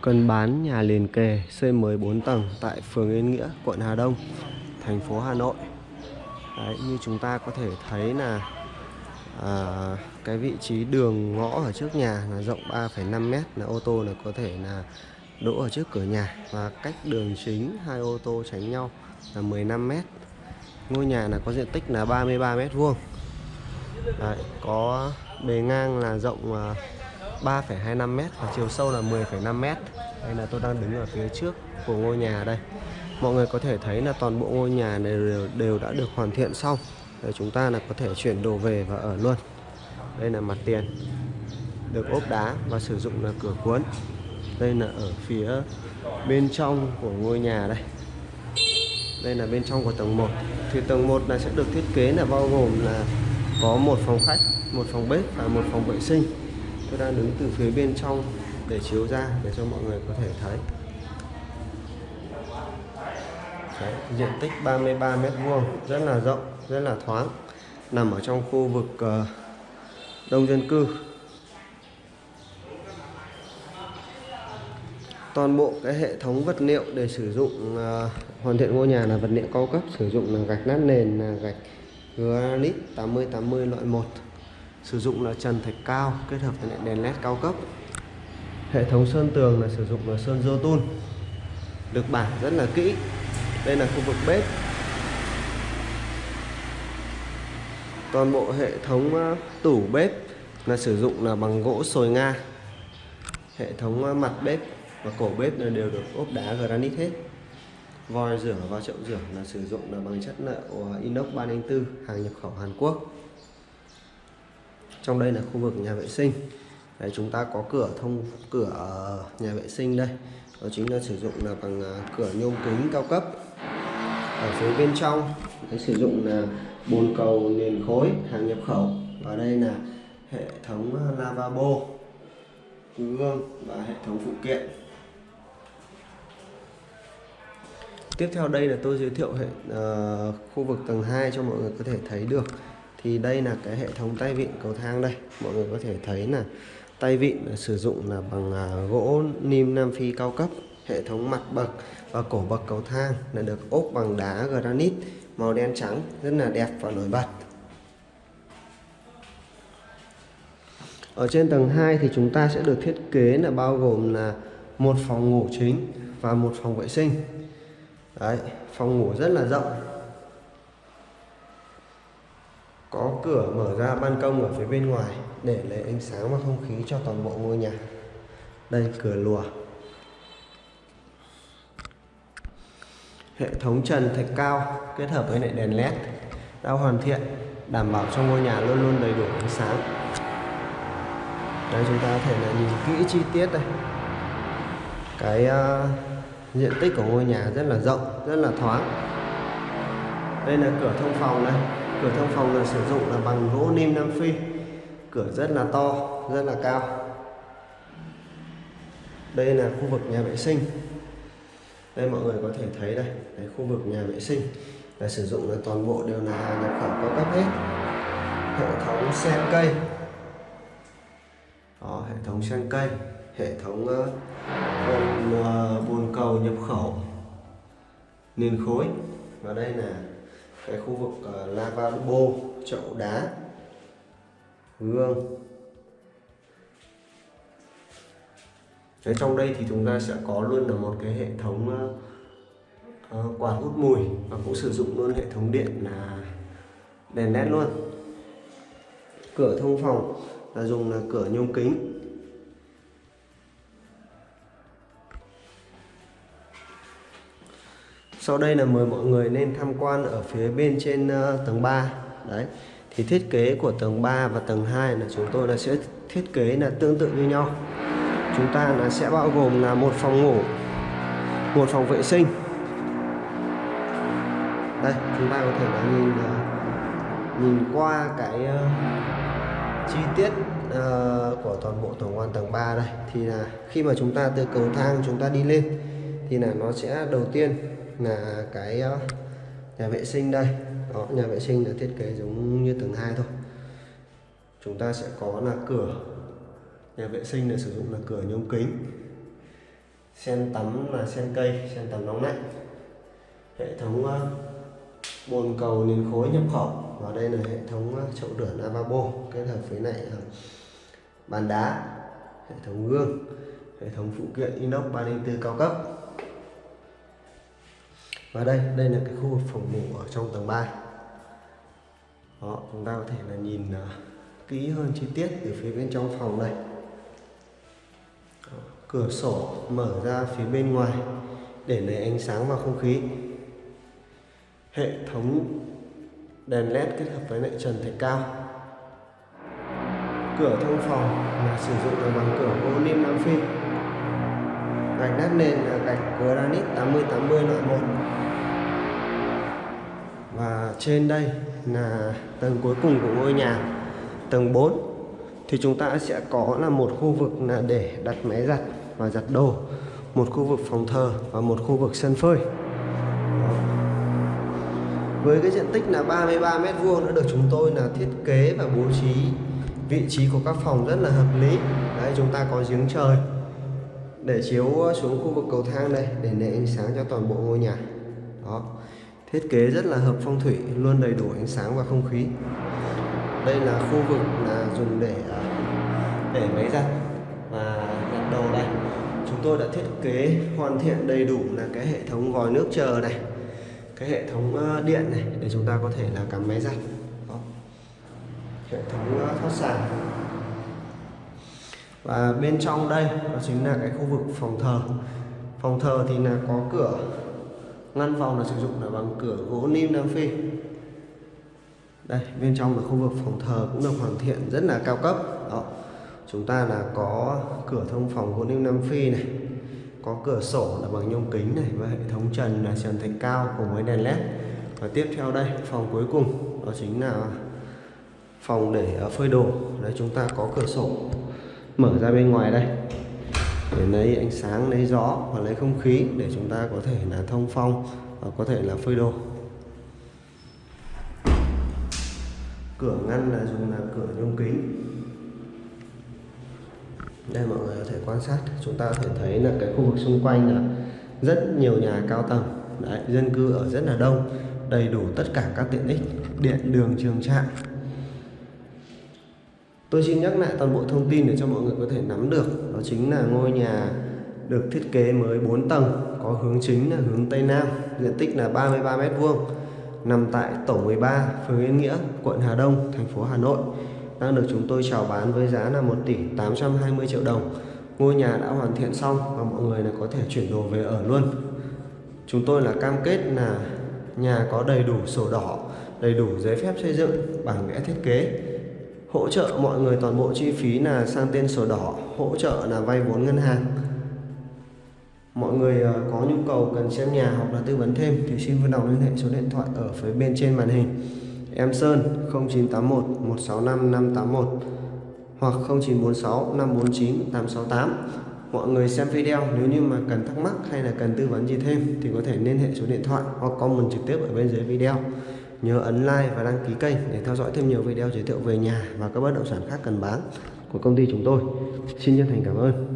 cần bán nhà liền kề xây mới 4 tầng tại phường Yên Nghĩa, quận Hà Đông, thành phố Hà Nội. Đấy, như chúng ta có thể thấy là à, cái vị trí đường ngõ ở trước nhà là rộng 3,5 m là ô tô là có thể là đỗ ở trước cửa nhà và cách đường chính hai ô tô tránh nhau là 15 m. Ngôi nhà là có diện tích là 33 m vuông. Đấy, có bề ngang là rộng à, 3,25m và chiều sâu là 10,5m đây là tôi đang đứng ở phía trước của ngôi nhà đây. Mọi người có thể thấy là toàn bộ ngôi nhà này đều, đều đã được hoàn thiện xong. Để chúng ta là có thể chuyển đồ về và ở luôn. Đây là mặt tiền được ốp đá và sử dụng là cửa cuốn. Đây là ở phía bên trong của ngôi nhà đây. Đây là bên trong của tầng 1 thì tầng 1 là sẽ được thiết kế là bao gồm là có một phòng khách một phòng bếp và một phòng vệ sinh tôi đang đứng từ phía bên trong để chiếu ra để cho mọi người có thể thấy. Đấy, diện tích 33 mét vuông rất là rộng rất là thoáng nằm ở trong khu vực uh, đông dân cư. Toàn bộ cái hệ thống vật liệu để sử dụng uh, hoàn thiện ngôi nhà là vật liệu cao cấp sử dụng là gạch nát nền là gạch granite 80 80 loại 1 sử dụng là trần thạch cao kết hợp với đèn led cao cấp. Hệ thống sơn tường là sử dụng là sơn Jotun được bản rất là kỹ. Đây là khu vực bếp. Toàn bộ hệ thống ờ, tủ bếp là sử dụng là bằng gỗ sồi nga. Hệ thống ờ, mặt bếp và cổ bếp là đều được ốp đá granite hết. Vòi rửa và chậu rửa là sử dụng là bằng chất liệu ờ, inox 304 hàng nhập khẩu Hàn Quốc trong đây là khu vực nhà vệ sinh. Đấy, chúng ta có cửa thông cửa ờ, nhà vệ sinh đây. Đó chính là sử dụng là bằng ờ, cửa nhôm kính cao cấp ở phía bên trong. Đấy, sử dụng là bồn cầu nền khối hàng nhập khẩu. Và đây là hệ thống ờ, lavabo gương và hệ thống phụ kiện. Tiếp theo đây là tôi giới thiệu hệ uh, khu vực tầng 2 cho mọi người có thể thấy được thì đây là cái hệ thống tay vịn cầu thang đây. Mọi người có thể thấy là tay vịn sử dụng là bằng à, gỗ nim Nam Phi cao cấp, hệ thống mặt bậc và cổ bậc cầu thang là được ốp bằng đá granite màu đen trắng, rất là đẹp và nổi bật. Ở trên tầng 2 thì chúng ta sẽ được thiết kế là bao gồm là một phòng ngủ chính và một phòng vệ sinh. Đấy, phòng ngủ rất là rộng có cửa mở ra ban công ở phía bên ngoài để lấy ánh sáng và không khí cho toàn bộ ngôi nhà. Đây cửa lùa. Hệ thống trần thạch cao kết hợp với lại đèn led đã hoàn thiện đảm bảo cho ngôi nhà luôn luôn đầy đủ ánh sáng. Đây chúng ta có thể là nhìn kỹ chi tiết đây. Cái uh, diện tích của ngôi nhà rất là rộng rất là thoáng. Đây là cửa thông phòng đây cửa thông phòng là sử dụng là bằng gỗ nim Nam Phi. Cửa rất là to rất là cao. Đây là khu vực nhà vệ sinh. Đây mọi người có thể thấy đây đấy, khu vực nhà vệ sinh là sử dụng là toàn bộ đều là nhập khẩu cao cấp hết. Hệ thống sen cây. Đó, hệ thống sen cây hệ thống uh, bồn, uh, bồn cầu nhập khẩu nền khối. Và đây là cái khu vực ờ, uh, lavabo chậu đá gương. Đấy, trong đây thì chúng ta sẽ có luôn là một cái hệ thống uh, uh, quạt hút mùi và cũng sử dụng luôn hệ thống điện là đèn led luôn. Cửa thông phòng là dùng là cửa nhôm kính. Sau đây là mời mọi người nên tham quan ở phía bên trên uh, tầng 3 đấy thì thiết kế của tầng 3 và tầng 2 là chúng tôi là sẽ thiết kế là tương tự như nhau. Chúng ta là sẽ bao gồm là một phòng ngủ một phòng vệ sinh. Đây chúng ta có thể là nhìn uh, nhìn qua cái uh, chi tiết uh, của toàn bộ tổng quan tầng 3 đây. Thì là khi mà chúng ta từ cầu thang chúng ta đi lên thì là nó sẽ đầu tiên là cái ờ, nhà vệ sinh đây. Đó, nhà vệ sinh là thiết kế giống như tầng hai thôi. Chúng ta sẽ có là cửa. Nhà vệ sinh là sử dụng là cửa nhôm kính, sen tắm là sen cây, sen tắm nóng lạnh hệ thống ờ, bồn cầu nền khối nhập khẩu. Và đây là hệ thống ờ, chậu rửa lavabo kết hợp với lại bàn đá, hệ thống gương, hệ thống phụ kiện inox 304 cao cấp và đây đây là cái khu vực phòng ngủ ở trong tầng 3 đó chúng ta có thể là nhìn uh, kỹ hơn chi tiết từ phía bên trong phòng này. Cửa sổ mở ra phía bên ngoài để lấy ánh sáng và không khí. Hệ thống đèn led kết hợp với lại trần thạch cao. Cửa thông phòng là sử dụng bằng cửa gỗ lim nam phi gạch nát nền là gạch granite 80 80 loại 1 và trên đây là tầng cuối cùng của ngôi nhà, tầng 4 thì chúng ta sẽ có là một khu vực là để đặt máy giặt và giặt đồ, một khu vực phòng thờ và một khu vực sân phơi. Với cái diện tích là 33 mét vuông đã được chúng tôi là thiết kế và bố trí vị trí của các phòng rất là hợp lý. Đấy, chúng ta có giếng trời để chiếu xuống khu vực cầu thang đây, để nệ ánh sáng cho toàn bộ ngôi nhà. Đó. Thiết kế rất là hợp phong thủy, luôn đầy đủ ánh sáng và không khí. Đây là khu vực là dùng để à, để máy giặt và giặt đồ đây. Chúng tôi đã thiết kế hoàn thiện đầy đủ là cái hệ thống vòi nước chờ này, cái hệ thống ờ, điện này để chúng ta có thể là cắm máy giặt. Đó. hệ thống ờ, thoát sàn và bên trong đây, đó chính là cái khu vực phòng thờ. Phòng thờ thì là có cửa ngăn phòng là sử dụng là bằng cửa gỗ lim nam phi. Đây, bên trong là khu vực phòng thờ cũng được hoàn thiện rất là cao cấp. Đó, chúng ta là có cửa thông phòng gỗ lim nam phi này, có cửa sổ là bằng nhôm kính này và hệ thống trần là trần thạch cao cùng với đèn led. Và tiếp theo đây, phòng cuối cùng, đó chính là phòng để ờ, phơi đồ. Đấy, chúng ta có cửa sổ mở ra bên ngoài đây. Để lấy ánh sáng lấy gió và lấy không khí để chúng ta có thể là thông phong và có thể là phơi đồ. Cửa ngăn là dùng là cửa nhôm kính. Đây mọi người có thể quan sát chúng ta có thể thấy là cái khu vực xung quanh là rất nhiều nhà cao tầng. Đấy, dân cư ở rất là đông đầy đủ tất cả các tiện ích điện đường trường trạm tôi xin nhắc lại toàn bộ thông tin để cho mọi người có thể nắm được. Đó chính là ngôi nhà được thiết kế mới 4 tầng, có hướng chính là hướng Tây Nam, diện tích là 33 mét vuông, nằm tại tổ 13 phường Yên Nghĩa, quận Hà Đông, thành phố Hà Nội. Đang được chúng tôi chào bán với giá là 1 tỷ 820 triệu đồng. Ngôi nhà đã hoàn thiện xong và mọi người là có thể chuyển đồ về ở luôn. Chúng tôi là cam kết là nhà có đầy đủ sổ đỏ, đầy đủ giấy phép xây dựng, bản vẽ thiết kế hỗ trợ mọi người toàn bộ chi phí là sang tên sổ đỏ, hỗ trợ là vay vốn ngân hàng. Mọi người ờ, có nhu cầu cần xem nhà hoặc là tư vấn thêm thì xin vui lòng liên hệ số điện thoại ở phía bên trên màn hình. Em Sơn 0981 165 581 hoặc 0946 549 868 mọi người xem video, nếu như mà cần thắc mắc hay là cần tư vấn gì thêm thì có thể liên hệ số điện thoại hoặc comment trực tiếp ở bên dưới video nhớ ấn like và đăng ký kênh để theo dõi thêm nhiều video giới thiệu về nhà và các bất động sản khác cần bán của công ty chúng tôi. Xin chân thành cảm ơn.